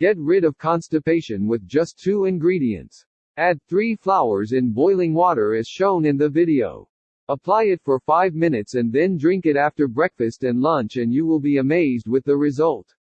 Get rid of constipation with just two ingredients. Add 3 flowers in boiling water as shown in the video. Apply it for 5 minutes and then drink it after breakfast and lunch and you will be amazed with the result.